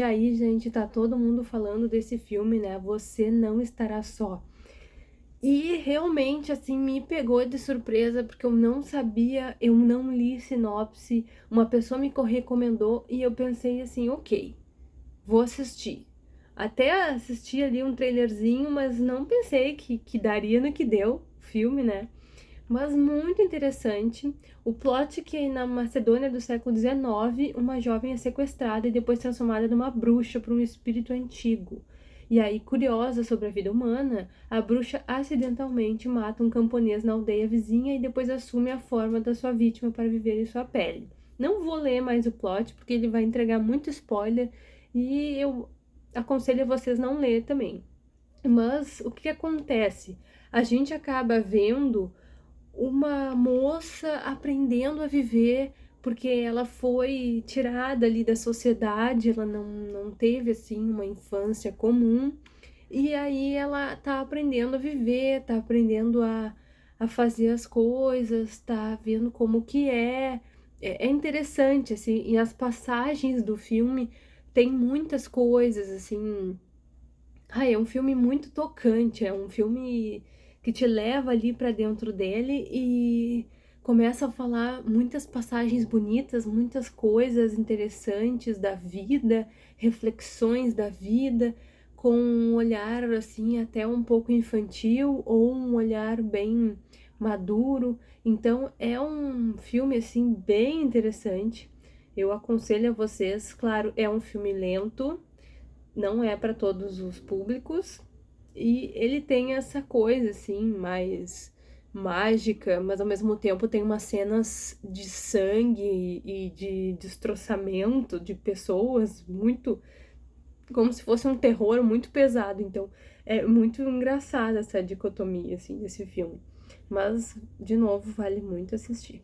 E aí, gente, tá todo mundo falando desse filme, né? Você não estará só. E realmente, assim, me pegou de surpresa, porque eu não sabia, eu não li sinopse, uma pessoa me recomendou e eu pensei assim, ok, vou assistir. Até assisti ali um trailerzinho, mas não pensei que, que daria no que deu, filme, né? Mas muito interessante. O plot que na Macedônia do século XIX, uma jovem é sequestrada e depois transformada numa bruxa por um espírito antigo. E aí, curiosa sobre a vida humana, a bruxa acidentalmente mata um camponês na aldeia vizinha e depois assume a forma da sua vítima para viver em sua pele. Não vou ler mais o plot, porque ele vai entregar muito spoiler e eu aconselho vocês não ler também. Mas o que acontece? A gente acaba vendo uma moça aprendendo a viver porque ela foi tirada ali da sociedade, ela não, não teve assim uma infância comum, e aí ela tá aprendendo a viver, tá aprendendo a, a fazer as coisas, tá vendo como que é. É, é interessante, assim, e as passagens do filme tem muitas coisas, assim. Ai, é um filme muito tocante, é um filme que te leva ali para dentro dele e começa a falar muitas passagens bonitas, muitas coisas interessantes da vida, reflexões da vida, com um olhar assim até um pouco infantil ou um olhar bem maduro. Então é um filme assim bem interessante. Eu aconselho a vocês, claro, é um filme lento, não é para todos os públicos, e ele tem essa coisa, assim, mais mágica, mas ao mesmo tempo tem umas cenas de sangue e de destroçamento de pessoas muito. como se fosse um terror muito pesado. Então é muito engraçada essa dicotomia, assim, desse filme. Mas, de novo, vale muito assistir.